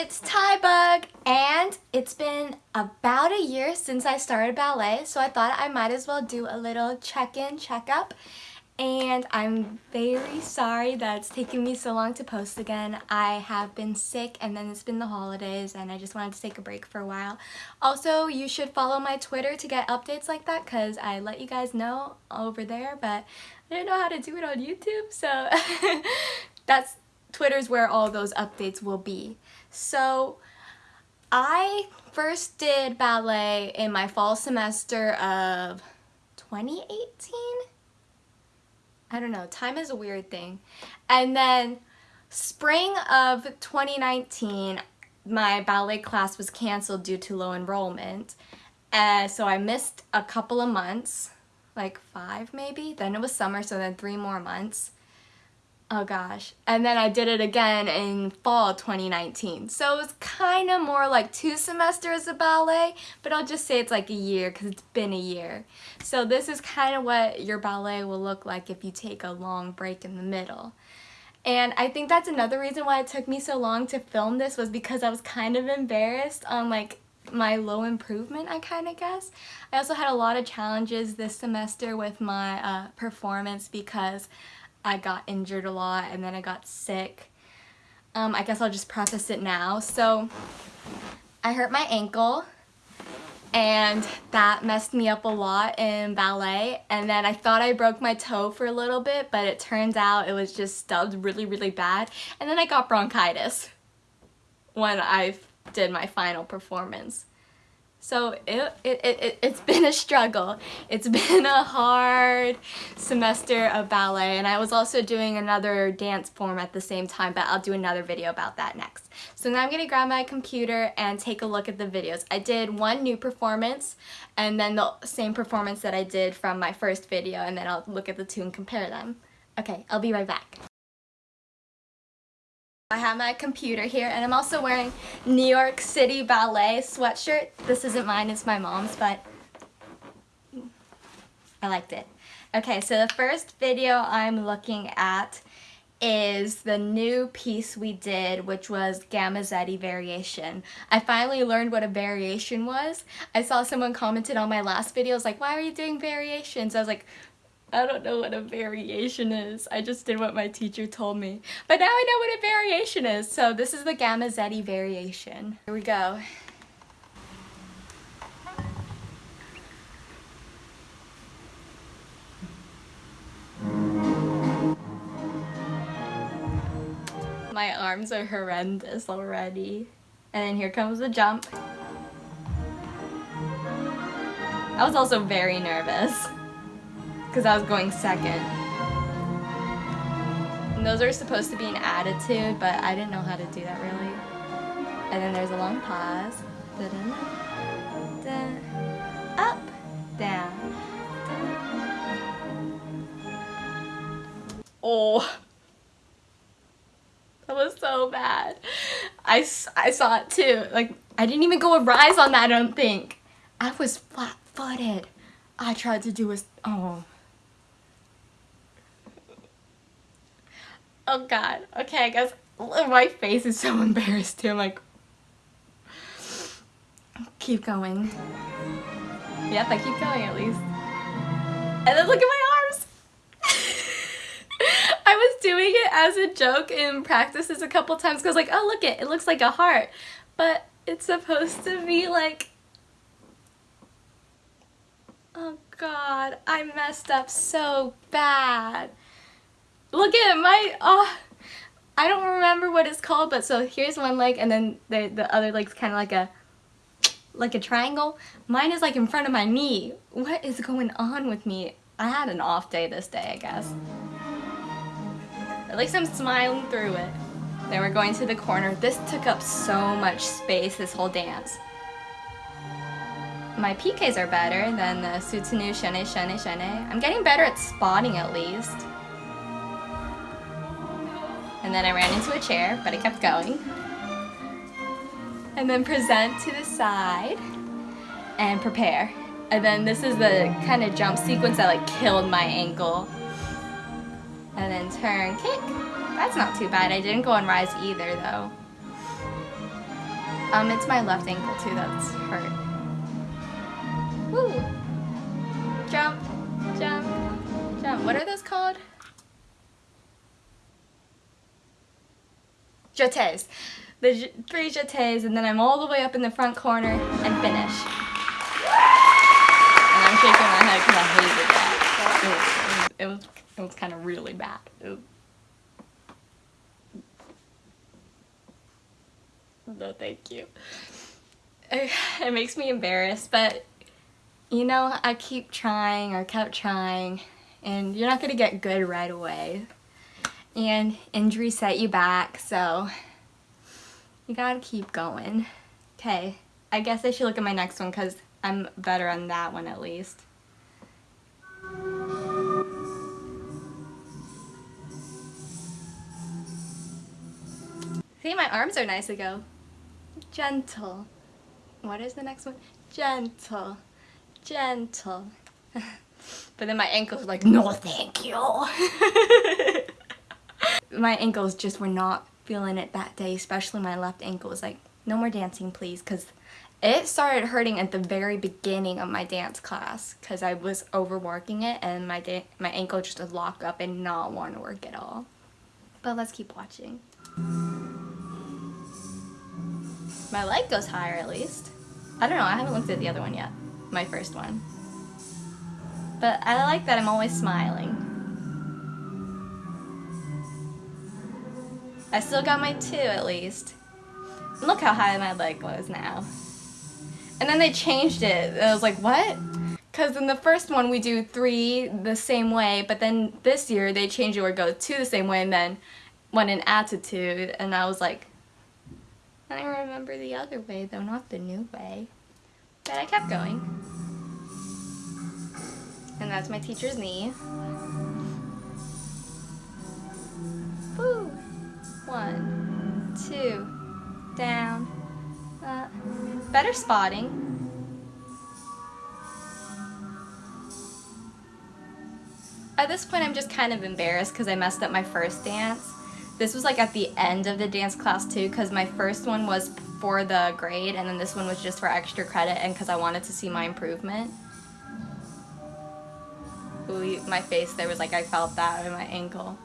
it's Tybug and it's been about a year since I started ballet so I thought I might as well do a little check-in, check-up and I'm very sorry that it's taken me so long to post again. I have been sick and then it's been the holidays and I just wanted to take a break for a while. Also, you should follow my Twitter to get updates like that because I let you guys know over there but I didn't know how to do it on YouTube so that's Twitter's where all those updates will be. So I first did ballet in my fall semester of 2018? I don't know, time is a weird thing. And then spring of 2019, my ballet class was canceled due to low enrollment. Uh, so I missed a couple of months, like five maybe. Then it was summer, so then three more months. Oh gosh. And then I did it again in fall 2019. So it was kind of more like two semesters of ballet, but I'll just say it's like a year because it's been a year. So this is kind of what your ballet will look like if you take a long break in the middle. And I think that's another reason why it took me so long to film this was because I was kind of embarrassed on like my low improvement, I kind of guess. I also had a lot of challenges this semester with my uh, performance because I got injured a lot and then I got sick. Um, I guess I'll just preface it now. So I hurt my ankle and that messed me up a lot in ballet and then I thought I broke my toe for a little bit but it turns out it was just stubbed really really bad and then I got bronchitis when I did my final performance. So it, it, it, it's been a struggle. It's been a hard semester of ballet and I was also doing another dance form at the same time but I'll do another video about that next. So now I'm going to grab my computer and take a look at the videos. I did one new performance and then the same performance that I did from my first video and then I'll look at the two and compare them. Okay, I'll be right back. I have my computer here and I'm also wearing New York City Ballet sweatshirt. This isn't mine, it's my mom's, but I liked it. Okay, so the first video I'm looking at is the new piece we did, which was Gamzatti Variation. I finally learned what a variation was. I saw someone commented on my last video, was like, why are you doing variations? I was like, I don't know what a variation is. I just did what my teacher told me. But now I know what a variation is. So this is the Gamzatti variation. Here we go. My arms are horrendous already. And then here comes the jump. I was also very nervous because I was going second. And those are supposed to be an attitude, but I didn't know how to do that really. And then there's a long pause. Da -da -da, da, up, down. Oh. That was so bad. I, I saw it too. Like, I didn't even go a rise on that, I don't think. I was flat-footed. I tried to do a... Oh. Oh god. Okay, I guess my face is so embarrassed too. I'm like, keep going. Yep, I keep going at least. And then look at my arms! I was doing it as a joke in practices a couple times because like, oh look it, it looks like a heart. But it's supposed to be like, oh god, I messed up so bad. Look at my, oh, I don't remember what it's called, but so here's one leg and then the, the other leg's kind of like a, like a triangle. Mine is like in front of my knee. What is going on with me? I had an off day this day, I guess. At least I'm smiling through it. Then we're going to the corner. This took up so much space, this whole dance. My piqués are better than the Soutenu chaîné chaîné chaîné. I'm getting better at spotting at least. And then I ran into a chair, but I kept going. And then present to the side and prepare. And then this is the kind of jump sequence that like killed my ankle. And then turn, kick. That's not too bad. I didn't go on rise either though. Um, it's my left ankle too that's hurt. Woo! Jump, jump, jump. What are those called? Jetés. The three jetés, and then I'm all the way up in the front corner and finish. And I'm shaking my head because I hated that. It was, it was, it was kind of really bad. No, thank you. It makes me embarrassed, but you know, I keep trying or kept trying, and you're not going to get good right away. And injuries set you back, so you gotta keep going. Okay, I guess I should look at my next one because I'm better on that one at least. See, my arms are nice ago. Gentle. What is the next one? Gentle. Gentle. but then my ankles like, no thank you. my ankles just were not feeling it that day, especially my left ankle was like, no more dancing please, because it started hurting at the very beginning of my dance class because I was overworking it and my my ankle just would lock up and not want to work at all. But let's keep watching. My leg goes higher at least. I don't know, I haven't looked at the other one yet. My first one. But I like that I'm always smiling. I still got my two at least. Look how high my leg was now. And then they changed it. I was like, what? Because in the first one we do three the same way, but then this year they changed it where it goes two the same way and then one in attitude. And I was like, I remember the other way though, not the new way. But I kept going. And that's my teacher's knee. Woo! One, two, down, uh, better spotting. At this point I'm just kind of embarrassed because I messed up my first dance. This was like at the end of the dance class too because my first one was for the grade and then this one was just for extra credit and because I wanted to see my improvement. Ooh, my face there was like I felt that in my ankle.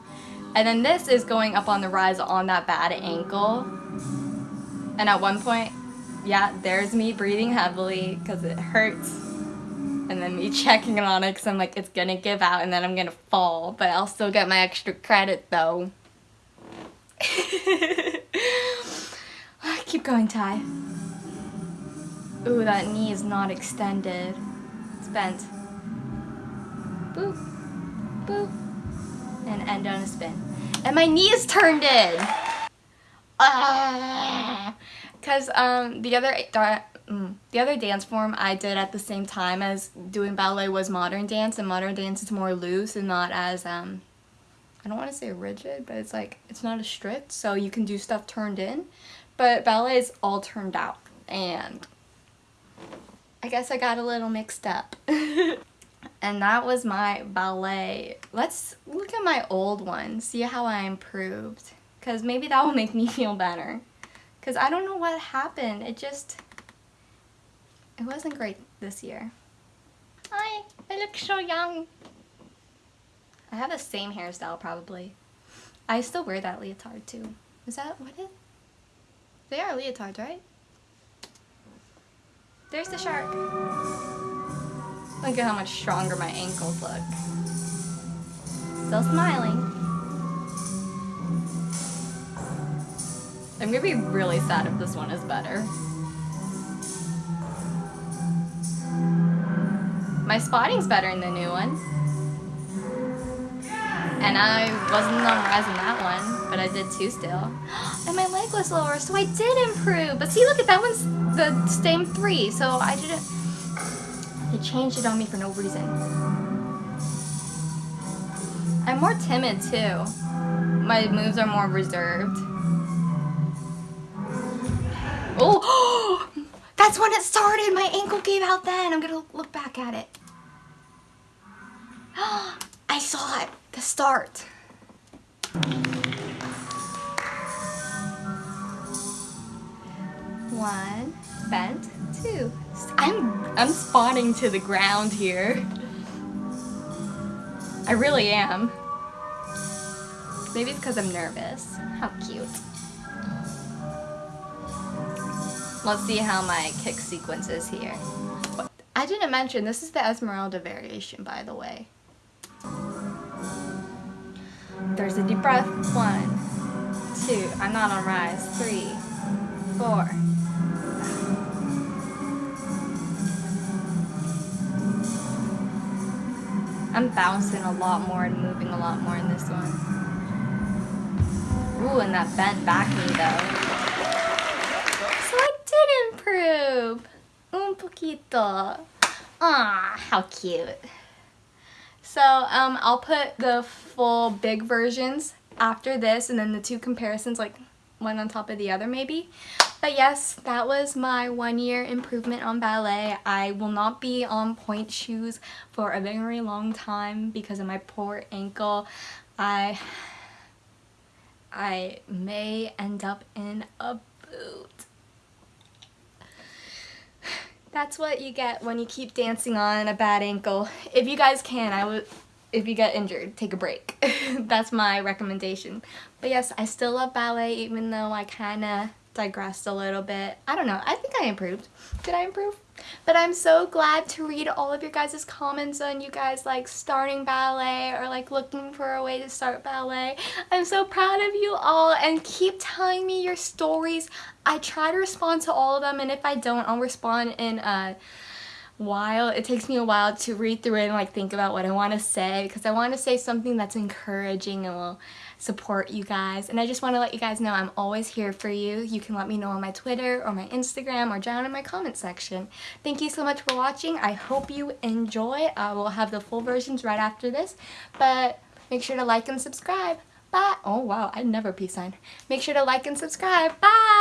And then this is going up on the rise on that bad ankle. And at one point, yeah, there's me breathing heavily because it hurts. And then me checking on it because I'm like, it's gonna give out and then I'm gonna fall. But I'll still get my extra credit though. Ah, keep going, Ty. Ooh, that knee is not extended. It's bent. Boop. Boop. And end on a spin. And my knee is turned in! Ah! Because um, the other mm, the other dance form I did at the same time as doing ballet was modern dance, and modern dance is more loose and not as um, I don't want to say rigid, but it's like, it's not as strict, so you can do stuff turned in. But ballet is all turned out, and I guess I got a little mixed up. and that was my ballet. Let's look at my old one, see how I improved. Because maybe that will make me feel better. Because I don't know what happened. It just, it wasn't great this year. Hi, I look so young. I have the same hairstyle probably. I still wear that leotard too. Is that what it? They are leotards, right? There's the shark. Look at how much stronger my ankles look. Still smiling. I'm gonna be really sad if this one is better. My spotting's better in the new one. And I wasn't on rise in that one, but I did two still. And my leg was lower, so I did improve. But see, look at that one's the same three, so I didn't... They changed it on me for no reason. I'm more timid too. My moves are more reserved. Oh, that's when it started. My ankle gave out then. I'm gonna look back at it. I saw it the start. One, bent, two. I'm, I'm spawning to the ground here. I really am. Maybe it's because I'm nervous. How cute. Let's see how my kick sequence is here. I didn't mention, this is the Esmeralda variation, by the way. There's a deep breath. One, two, I'm not on rise. Three, four. I'm bouncing a lot more and moving a lot more in this one. Ooh, and that bent back knee though. So I did improve. Un poquito. Ah, how cute. So um, I'll put the full big versions after this and then the two comparisons like one on top of the other maybe. But yes, that was my one year improvement on ballet. I will not be on pointe shoes for a very long time because of my poor ankle. I I may end up in a boot. That's what you get when you keep dancing on a bad ankle. If you guys can, I would if you get injured, take a break. That's my recommendation. But yes, I still love ballet even though I kind of digressed a little bit. I don't know. I think I improved. Did I improve? But I'm so glad to read all of your guys' comments on you guys like starting ballet or like looking for a way to start ballet. I'm so proud of you all and keep telling me your stories. I try to respond to all of them and if I don't, I'll respond in a while. It takes me a while to read through it and like think about what I want to say because I want to say something that's encouraging and will support you guys. And I just want to let you guys know I'm always here for you. You can let me know on my Twitter or my Instagram or down in my comment section. Thank you so much for watching. I hope you enjoy. I will have the full versions right after this. But make sure to like and subscribe. Bye. Oh wow, I never peace sign. Make sure to like and subscribe. Bye.